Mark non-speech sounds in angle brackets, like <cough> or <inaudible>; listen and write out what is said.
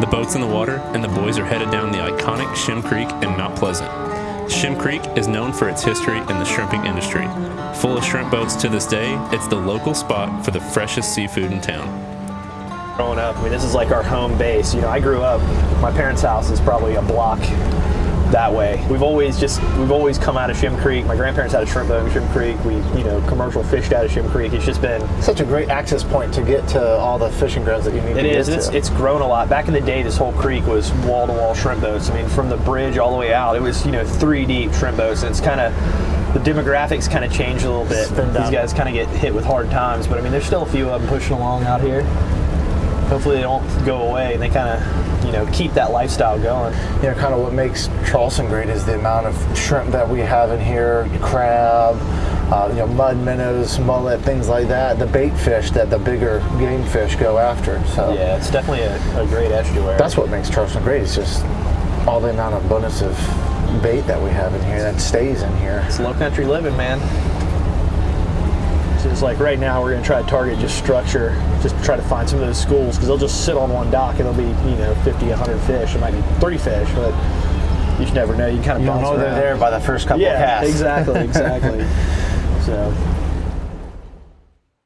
The boat's in the water, and the boys are headed down the iconic Shem Creek in Mount Pleasant. Shem Creek is known for its history in the shrimping industry. Full of shrimp boats to this day, it's the local spot for the freshest seafood in town. Growing up, I mean, this is like our home base. You know, I grew up, my parents' house is probably a block that way. We've always just, we've always come out of Shem Creek. My grandparents had a shrimp boat in Shem Creek. We, you know, commercial fished out of Shem Creek. It's just been, Such a great access point to get to all the fishing grounds that you need it to is, get it's, to. it's grown a lot. Back in the day, this whole creek was wall to wall shrimp boats. I mean, from the bridge all the way out, it was, you know, three deep shrimp boats. And it's kind of, the demographics kind of changed a little bit. These guys kind of get hit with hard times. But I mean, there's still a few of them pushing along out here. Hopefully they don't go away and they kind of, you know, keep that lifestyle going. you know, kind of what makes Charleston great is the amount of shrimp that we have in here, crab, uh, you know, mud minnows, mullet, things like that. The bait fish that the bigger game fish go after. So Yeah, it's definitely a, a great estuary. that's what makes Charleston great. It's just all the amount of abundance of bait that we have in here that stays in here. it's low country living, man. It's like right now we're gonna try to target just structure, just try to find some of those schools because they'll just sit on one dock and there'll be you know 50, 100 fish. It might be 30 fish, but you just never know. You kind of You know they're there by the first couple Yeah, casts. exactly, exactly. <laughs> so